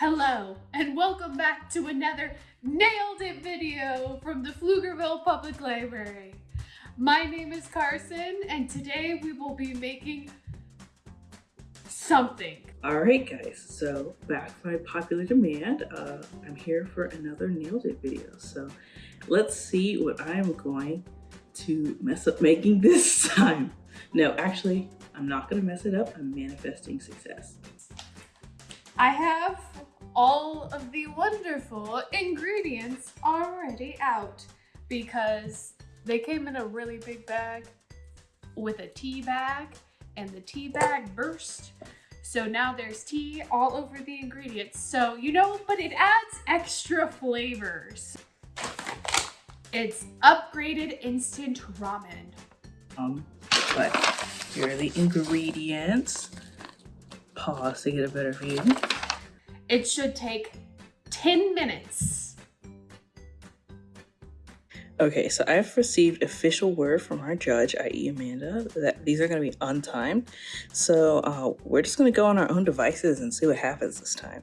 Hello, and welcome back to another Nailed It video from the Pflugerville Public Library. My name is Carson, and today we will be making something. Alright guys, so back by popular demand, uh, I'm here for another Nailed It video. So let's see what I'm going to mess up making this time. No, actually, I'm not gonna mess it up. I'm manifesting success. I have all of the wonderful ingredients already out because they came in a really big bag with a tea bag and the tea bag burst. So now there's tea all over the ingredients. So, you know, but it adds extra flavors. It's upgraded instant ramen. Um, but here are the ingredients. Pause to get a better view. It should take 10 minutes. Okay, so I've received official word from our judge, i.e. Amanda, that these are going to be untimed. So uh, we're just going to go on our own devices and see what happens this time.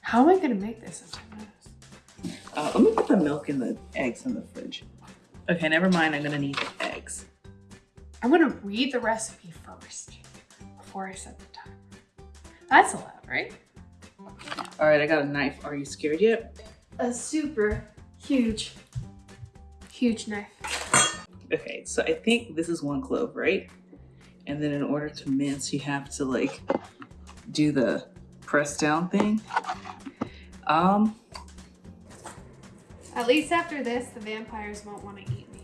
How am I going to make this in 10 minutes? Uh, let me put the milk and the eggs in the fridge. Okay, never mind. I'm going to need the eggs. I'm going to read the recipe first before I set the timer. That's allowed, right? All right, I got a knife. Are you scared yet? A super huge, huge knife. Okay, so I think this is one clove, right? And then in order to mince, you have to like do the press down thing. Um, At least after this, the vampires won't want to eat me.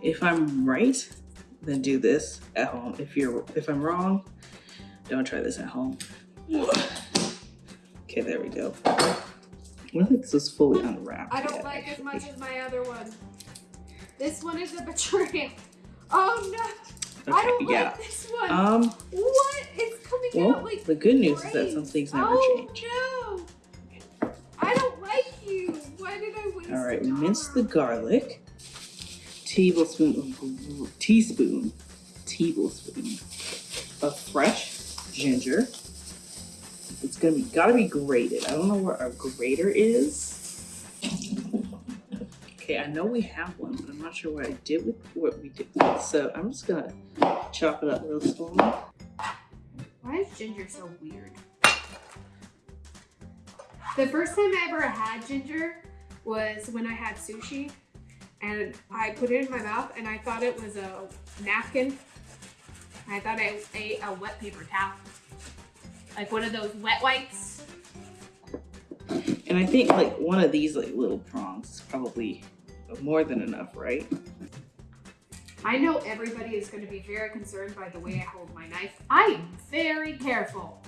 if I'm right, then do this at home. If you're, if I'm wrong, don't try this at home. Okay, there we go. I don't think this is fully unwrapped. I don't yet, like as much as my other one. This one is a betrayal. Oh no! I don't yeah. like this one. Um, what? It's coming well, out like the good news is that great. some things never oh, change. no! I don't like you. Why did I waste All right, the mince the garlic. Tablespoon, teaspoon, tablespoon of fresh ginger. It's gonna be gotta be grated. I don't know where our grater is. Okay, I know we have one, but I'm not sure what I did with what we did. with. So I'm just gonna chop it up real small. Why is ginger so weird? The first time I ever had ginger was when I had sushi and I put it in my mouth and I thought it was a napkin. I thought I ate a wet paper towel. Like one of those wet wipes. And I think like one of these like little prongs is probably more than enough, right? I know everybody is going to be very concerned by the way I hold my knife. I am very careful.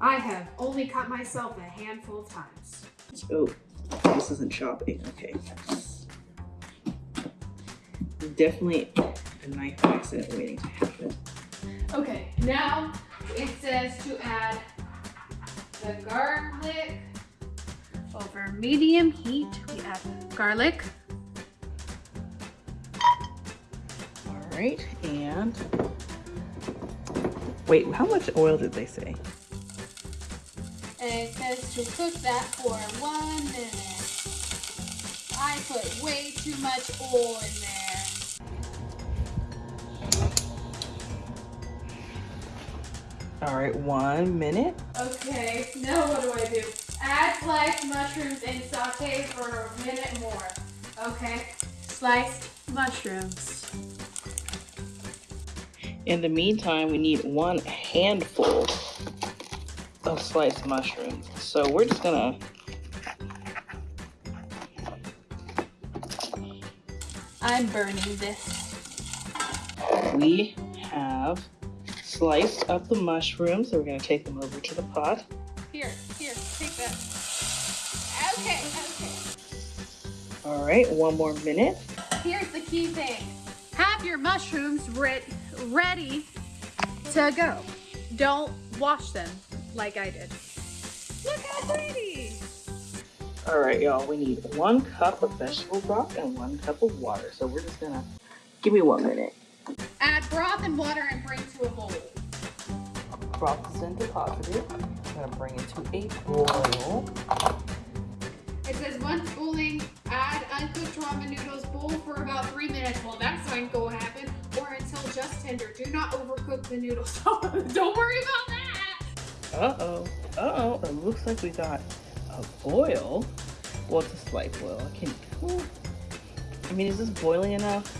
I have only cut myself a handful of times. Oh, this isn't chopping. Okay. Definitely a knife accident waiting to happen. Okay, now it says to add the garlic over medium heat. We add garlic. All right, and wait, how much oil did they say? And it says to cook that for one minute. I put way too much oil in there. All right, one minute. Okay, now what do I do? Add sliced mushrooms and saute for a minute more. Okay, sliced mushrooms. In the meantime, we need one handful of sliced mushrooms. So we're just gonna I'm burning this. we have sliced up the mushrooms. So we're gonna take them over to the pot. Here, here, take that. Okay, okay. All right, one more minute. Here's the key thing. Have your mushrooms re ready to go. Don't wash them like I did. Look how pretty. All right, y'all, we need one cup of vegetable broth and one cup of water. So we're just gonna, give me one minute. Add broth and water and bring to a bowl. broth has. I'm gonna bring it to a boil. It says once boiling, add uncooked ramen noodles, boil for about three minutes. Well, that's not going to happen. Or until just tender. Do not overcook the noodles. Don't worry about that. Uh-oh, uh-oh, it looks like we got a boil. Well, it's a slight boil. I can I mean, is this boiling enough?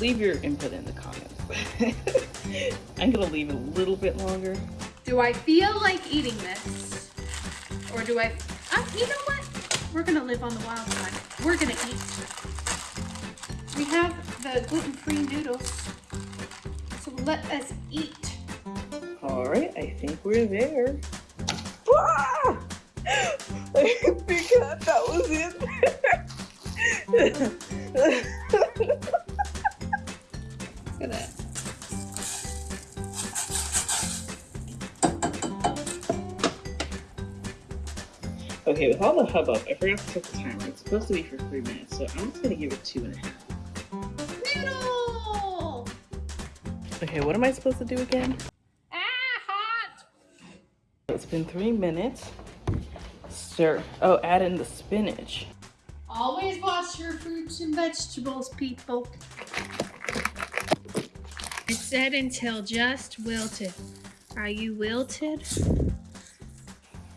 Leave your input in the comments. I'm gonna leave it a little bit longer. Do I feel like eating this? Or do I, uh, you know what? We're gonna live on the wild side. We're gonna eat. We have the gluten-free noodles. So let us eat. All right, I think we're there. Ah! I forgot that was it. Okay, with all the hubbub, I forgot to set the timer. It's supposed to be for three minutes, so I'm just gonna give it two and a half. Noodle! Okay, what am I supposed to do again? Ah, hot! It's been three minutes. Stir. Oh, add in the spinach. Always wash your fruits and vegetables, people. It said until just wilted. Are you wilted?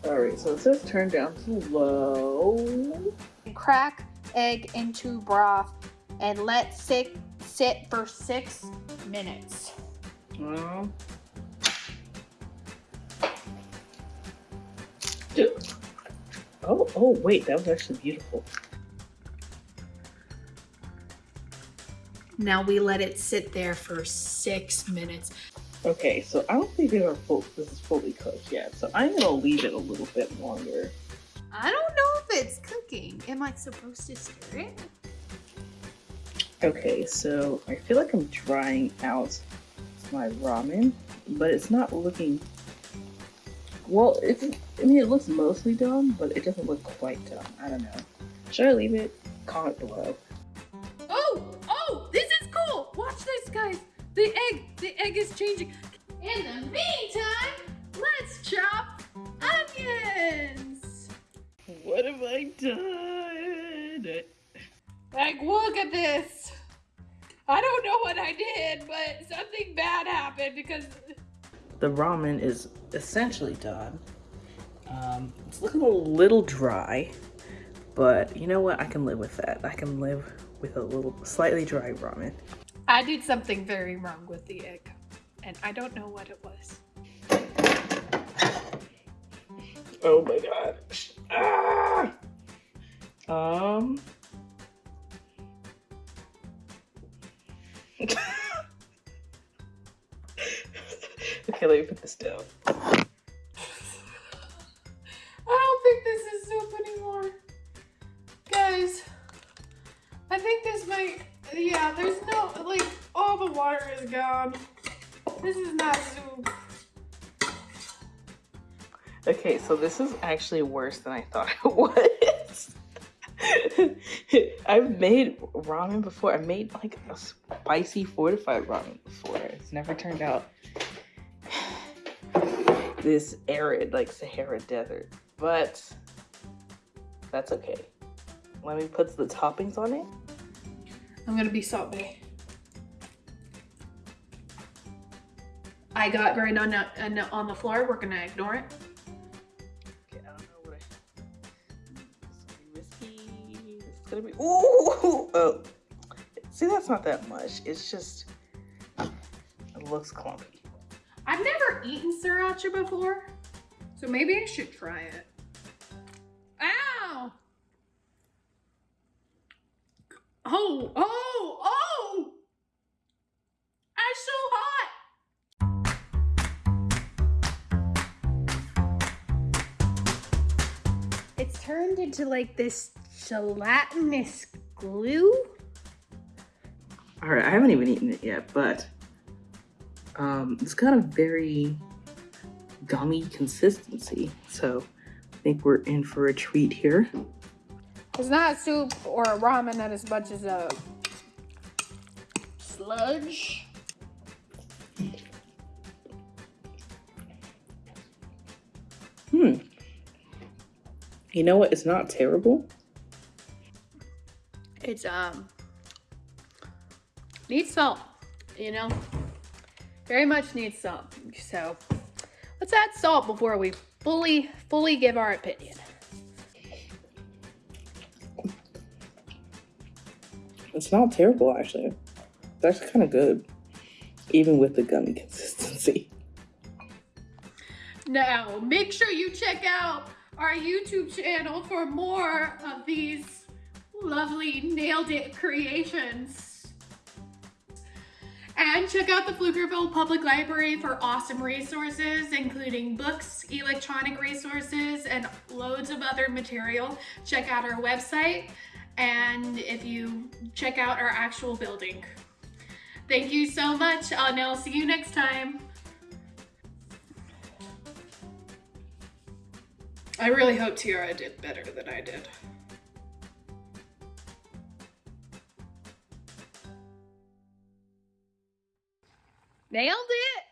Alright, so it says turn down to low. Crack egg into broth and let sit sit for six minutes. Um, oh, oh, wait, that was actually beautiful. Now we let it sit there for six minutes. Okay, so I don't think they are full, this is fully cooked yet, so I'm gonna leave it a little bit longer. I don't know if it's cooking. Am I supposed to stir it? Okay, so I feel like I'm drying out my ramen, but it's not looking. Well, it's. I mean, it looks mostly done, but it doesn't look quite done. I don't know. Should I leave it? Comment below. Oh, oh, this is cool. Watch this, guys. The egg, egg is changing. In the meantime, let's chop onions. What have I done? Like, look at this. I don't know what I did, but something bad happened because The ramen is essentially done. Um, it's looking a little dry, but you know what? I can live with that. I can live with a little slightly dry ramen. I did something very wrong with the egg, and I don't know what it was. Oh my god. Ah! Um. okay, let me put this down. This is not soup. Okay, so this is actually worse than I thought it was. I've made ramen before. I made like a spicy fortified ramen before. It's never turned out this arid, like Sahara desert. But that's okay. Let me put the toppings on it. I'm gonna be Salt Bae. I got right on, on, on the floor. We're gonna ignore it. Okay, I don't know what I. Is gonna be risky. Is gonna be. Ooh! Oh. See, that's not that much. It's just. It looks clumpy. I've never eaten sriracha before, so maybe I should try it. Ow! Oh, oh! Turned into like this gelatinous glue. All right, I haven't even eaten it yet, but um, it's got a very gummy consistency. So I think we're in for a treat here. It's not soup or a ramen that as much as a sludge. You know what? It's not terrible. It's um needs salt, you know. Very much needs salt. So let's add salt before we fully fully give our opinion. It's not terrible actually. That's kind of good, even with the gummy consistency. Now, make sure you check out our YouTube channel for more of these lovely nailed it creations. And check out the Pflugerville Public Library for awesome resources, including books, electronic resources, and loads of other material. Check out our website, and if you check out our actual building. Thank you so much, and I'll see you next time. I really hope Tiara did better than I did. Nailed it!